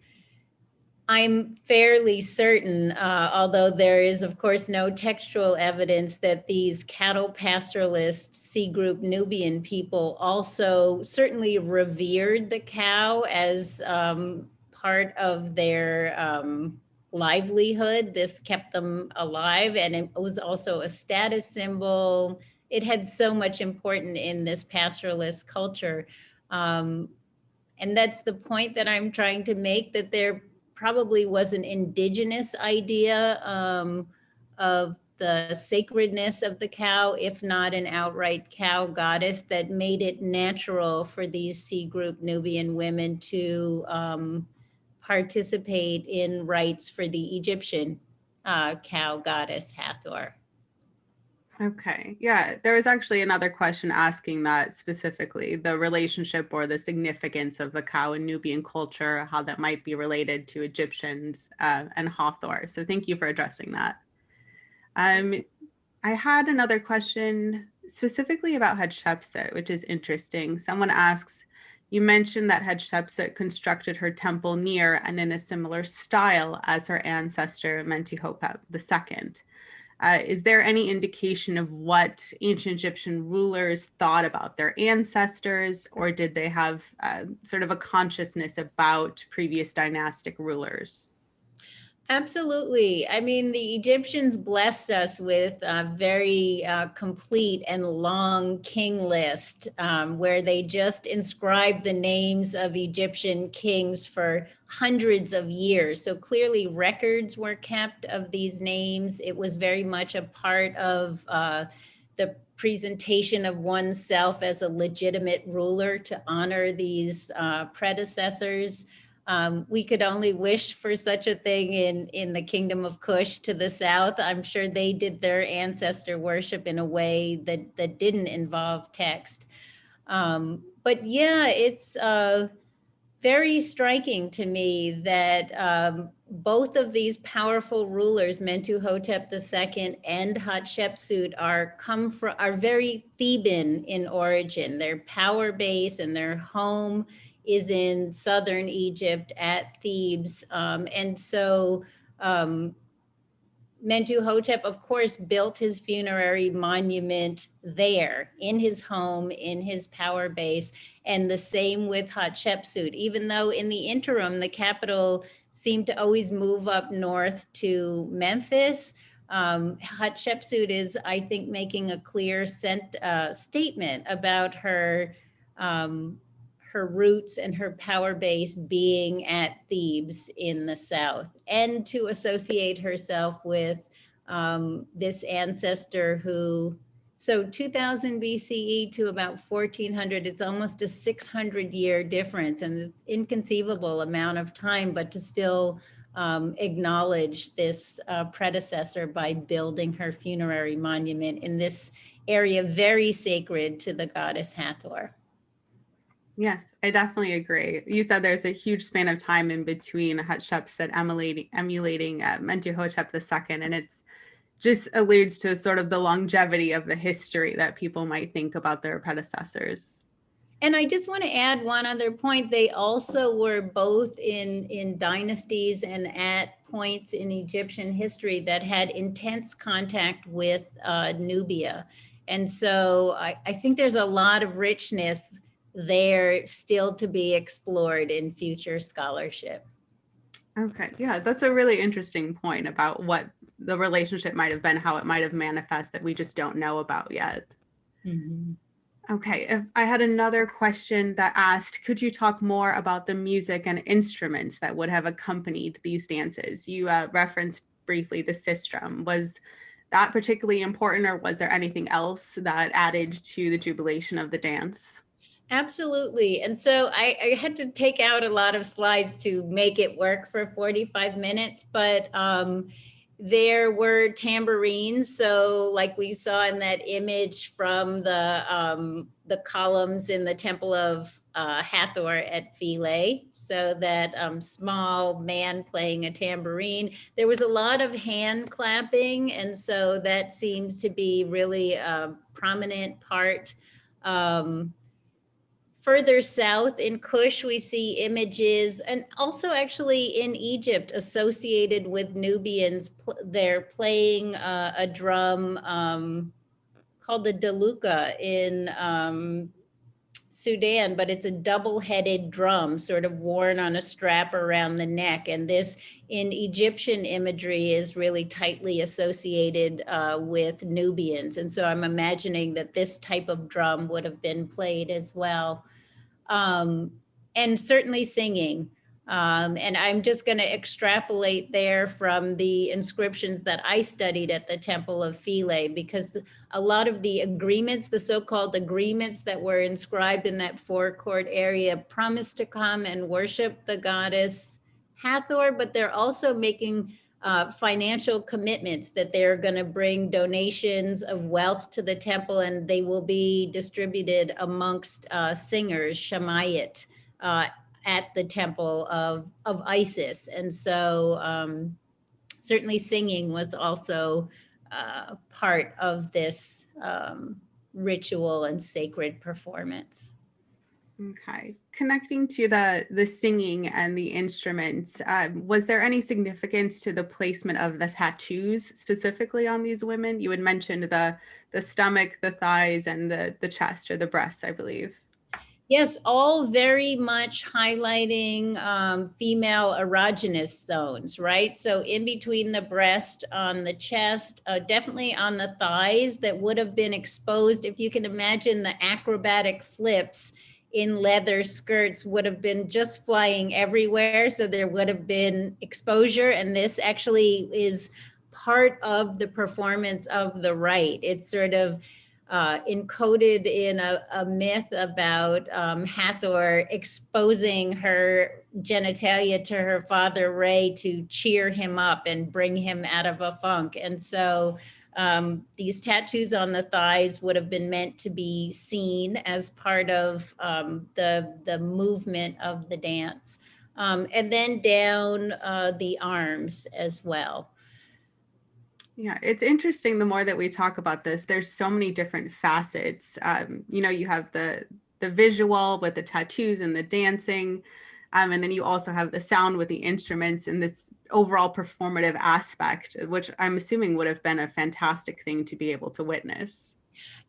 I'm fairly certain, uh, although there is, of course, no textual evidence that these cattle pastoralist C group Nubian people also certainly revered the cow as um, part of their um, livelihood. This kept them alive and it was also a status symbol. It had so much important in this pastoralist culture. Um, and that's the point that I'm trying to make that they're probably was an indigenous idea um, of the sacredness of the cow, if not an outright cow goddess, that made it natural for these C group Nubian women to um, participate in rites for the Egyptian uh, cow goddess Hathor. Okay. Yeah, there was actually another question asking that specifically the relationship or the significance of the cow in Nubian culture, how that might be related to Egyptians uh, and Hathor. So thank you for addressing that. Um, I had another question specifically about Hatshepsut, which is interesting. Someone asks, you mentioned that Hatshepsut constructed her temple near and in a similar style as her ancestor Mentuhotep II. Uh, is there any indication of what ancient Egyptian rulers thought about their ancestors, or did they have uh, sort of a consciousness about previous dynastic rulers? Absolutely. I mean, the Egyptians blessed us with a very uh, complete and long king list um, where they just inscribed the names of Egyptian kings for hundreds of years. So clearly records were kept of these names. It was very much a part of uh, the presentation of oneself as a legitimate ruler to honor these uh, predecessors. Um, we could only wish for such a thing in, in the kingdom of Kush to the south. I'm sure they did their ancestor worship in a way that, that didn't involve text. Um, but yeah, it's uh, very striking to me that um, both of these powerful rulers, Mentuhotep II and Hatshepsut, are come from are very Theban in origin. Their power base and their home is in southern Egypt at Thebes. Um, and so um, Mentuhotep, of course, built his funerary monument there in his home, in his power base, and the same with Hatshepsut, even though in the interim, the capital seemed to always move up north to Memphis. Um, Hatshepsut is, I think, making a clear sent, uh, statement about her um, her roots and her power base being at Thebes in the south and to associate herself with um, this ancestor who, so 2000 BCE to about 1400, it's almost a 600 year difference and it's inconceivable amount of time, but to still um, acknowledge this uh, predecessor by building her funerary monument in this area very sacred to the goddess Hathor. Yes, I definitely agree. You said there's a huge span of time in between Hatshepsut emulating, emulating uh, Mentuhotep II, and it's just alludes to sort of the longevity of the history that people might think about their predecessors. And I just want to add one other point. They also were both in, in dynasties and at points in Egyptian history that had intense contact with uh, Nubia. And so I, I think there's a lot of richness there still to be explored in future scholarship. Okay, yeah, that's a really interesting point about what the relationship might have been, how it might have manifest that we just don't know about yet. Mm -hmm. Okay, if I had another question that asked, could you talk more about the music and instruments that would have accompanied these dances? You uh, referenced briefly the sistrum. Was that particularly important or was there anything else that added to the jubilation of the dance? Absolutely. And so I, I, had to take out a lot of slides to make it work for 45 minutes, but um, there were tambourines. So like we saw in that image from the, um, the columns in the Temple of uh, Hathor at Philae. So that um, small man playing a tambourine. There was a lot of hand clapping. And so that seems to be really a prominent part um, Further south in Kush, we see images and also actually in Egypt associated with Nubians. They're playing uh, a drum um, called the daluka in um, Sudan, but it's a double-headed drum sort of worn on a strap around the neck. And this in Egyptian imagery is really tightly associated uh, with Nubians. And so I'm imagining that this type of drum would have been played as well um, and certainly singing. Um, and I'm just going to extrapolate there from the inscriptions that I studied at the Temple of Philae, because a lot of the agreements, the so-called agreements that were inscribed in that forecourt area promised to come and worship the goddess Hathor, but they're also making uh, financial commitments that they're going to bring donations of wealth to the temple and they will be distributed amongst uh, singers, Shamayit, uh, at the temple of, of Isis. And so um, certainly singing was also uh, part of this um, ritual and sacred performance. Okay, connecting to the the singing and the instruments, um, was there any significance to the placement of the tattoos specifically on these women? You had mentioned the the stomach, the thighs, and the the chest or the breasts, I believe. Yes, all very much highlighting um, female erogenous zones, right? So in between the breast, on the chest, uh, definitely on the thighs that would have been exposed. If you can imagine the acrobatic flips in leather skirts would have been just flying everywhere. So there would have been exposure. And this actually is part of the performance of the right. It's sort of uh, encoded in a, a myth about um, Hathor exposing her genitalia to her father Re to cheer him up and bring him out of a funk. And so um, these tattoos on the thighs would have been meant to be seen as part of um, the, the movement of the dance. Um, and then down uh, the arms as well. Yeah, it's interesting the more that we talk about this, there's so many different facets. Um, you know, you have the the visual with the tattoos and the dancing, um, and then you also have the sound with the instruments and this overall performative aspect, which I'm assuming would have been a fantastic thing to be able to witness.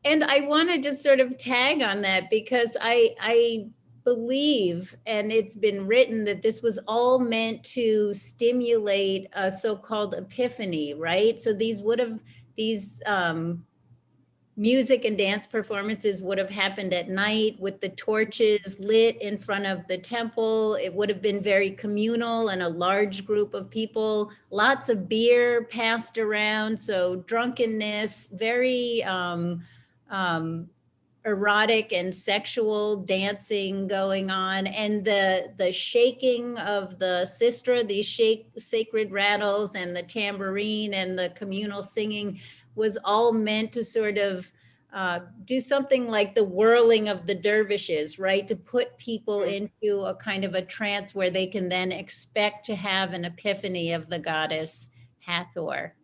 And I want to just sort of tag on that because I I believe, and it's been written that this was all meant to stimulate a so-called epiphany, right? So these would have these um, music and dance performances would have happened at night with the torches lit in front of the temple. It would have been very communal and a large group of people, lots of beer passed around. So drunkenness, very um, um, erotic and sexual dancing going on and the the shaking of the sistra these shake sacred rattles and the tambourine and the communal singing was all meant to sort of uh, do something like the whirling of the dervishes, right? To put people into a kind of a trance where they can then expect to have an epiphany of the goddess Hathor.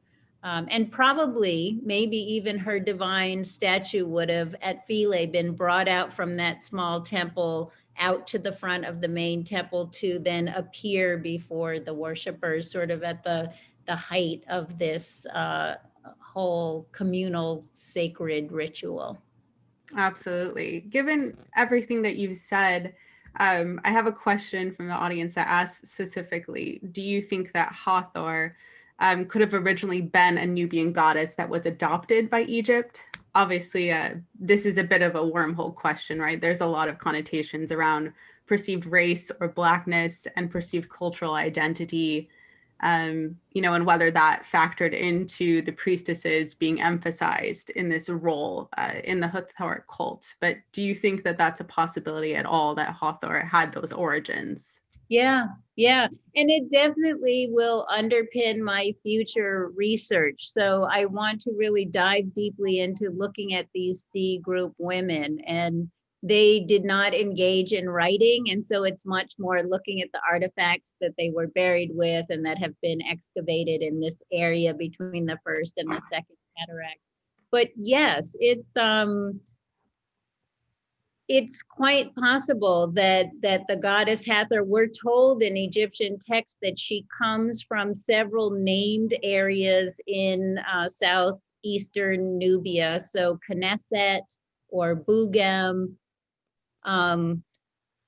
Um, and probably, maybe even her divine statue would have at Philae been brought out from that small temple out to the front of the main temple to then appear before the worshipers, sort of at the, the height of this uh, whole communal sacred ritual. Absolutely. Given everything that you've said, um, I have a question from the audience that asks specifically, do you think that Hathor um, could have originally been a Nubian goddess that was adopted by Egypt? Obviously, uh, this is a bit of a wormhole question, right? There's a lot of connotations around perceived race or blackness and perceived cultural identity um, you know, and whether that factored into the priestesses being emphasized in this role uh, in the Hathor cult. But do you think that that's a possibility at all that Hathor had those origins? Yeah, yeah. And it definitely will underpin my future research. So I want to really dive deeply into looking at these C group women and they did not engage in writing. And so it's much more looking at the artifacts that they were buried with and that have been excavated in this area between the first and the second cataract. But yes, it's um it's quite possible that that the goddess Hathor, we're told in Egyptian texts that she comes from several named areas in uh, southeastern Nubia. So Kenset or Bugem, um,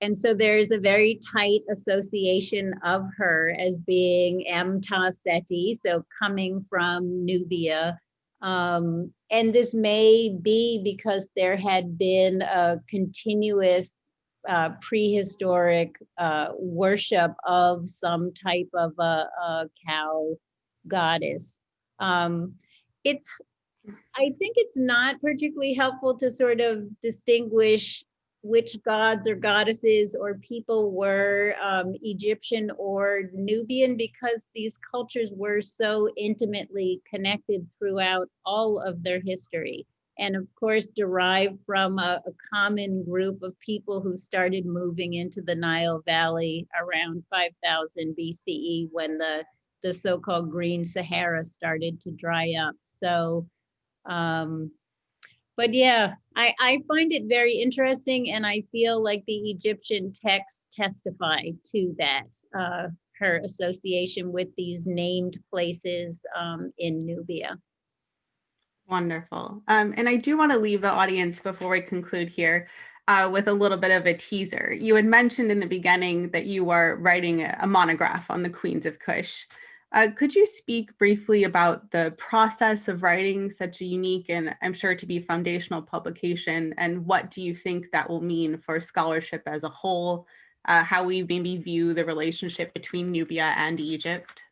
and so there's a very tight association of her as being Amta Seti, so coming from Nubia. Um, and this may be because there had been a continuous uh, prehistoric uh, worship of some type of a, a cow goddess. Um, it's, I think it's not particularly helpful to sort of distinguish which gods or goddesses or people were um, Egyptian or Nubian because these cultures were so intimately connected throughout all of their history. And of course, derived from a, a common group of people who started moving into the Nile Valley around 5000 BCE when the the so-called Green Sahara started to dry up. So, um, but yeah, I, I find it very interesting and I feel like the Egyptian texts testify to that, uh, her association with these named places um, in Nubia. Wonderful. Um, and I do want to leave the audience before we conclude here uh, with a little bit of a teaser. You had mentioned in the beginning that you are writing a, a monograph on the Queens of Kush. Uh, could you speak briefly about the process of writing such a unique and I'm sure to be foundational publication and what do you think that will mean for scholarship as a whole, uh, how we maybe view the relationship between Nubia and Egypt?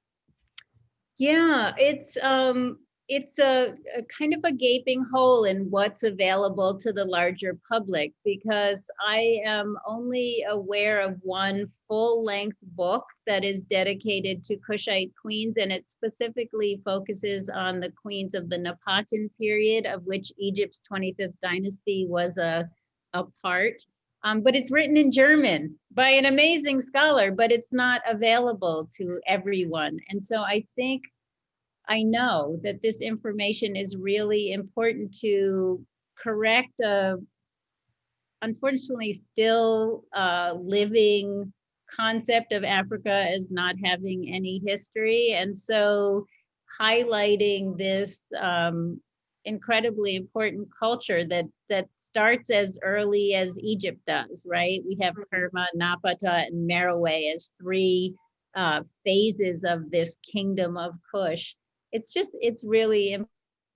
Yeah, it's um it's a, a kind of a gaping hole in what's available to the larger public because I am only aware of one full-length book that is dedicated to Kushite queens and it specifically focuses on the queens of the Napatan period of which Egypt's 25th dynasty was a, a part. Um, but it's written in German by an amazing scholar, but it's not available to everyone. And so I think I know that this information is really important to correct a unfortunately still uh, living concept of Africa as not having any history. And so highlighting this um, incredibly important culture that that starts as early as Egypt does, right? We have Kerma, Napata, and Meroe as three uh, phases of this kingdom of Kush it's just, it's really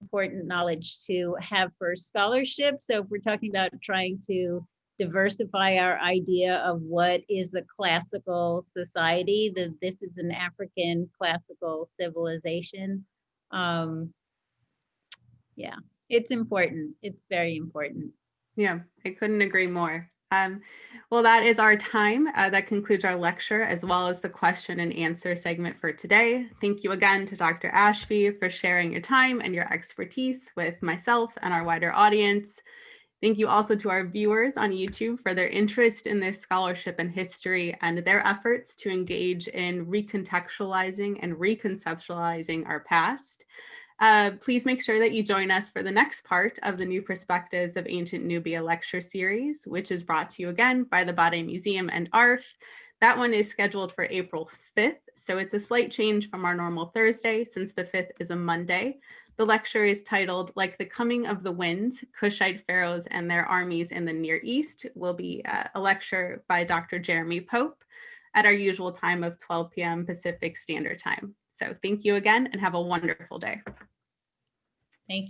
important knowledge to have for scholarship. So if we're talking about trying to diversify our idea of what is a classical society, that this is an African classical civilization. Um, yeah, it's important. It's very important. Yeah, I couldn't agree more. Um, well, that is our time. Uh, that concludes our lecture as well as the question and answer segment for today. Thank you again to Dr. Ashby for sharing your time and your expertise with myself and our wider audience. Thank you also to our viewers on YouTube for their interest in this scholarship and history and their efforts to engage in recontextualizing and reconceptualizing our past. Uh, please make sure that you join us for the next part of the New Perspectives of Ancient Nubia lecture series, which is brought to you again by the Bade Museum and ARF. That one is scheduled for April 5th, so it's a slight change from our normal Thursday since the 5th is a Monday. The lecture is titled Like the Coming of the Winds, Kushite Pharaohs and Their Armies in the Near East will be uh, a lecture by Dr. Jeremy Pope at our usual time of 12 p.m. Pacific Standard Time. So thank you again and have a wonderful day. Thank you.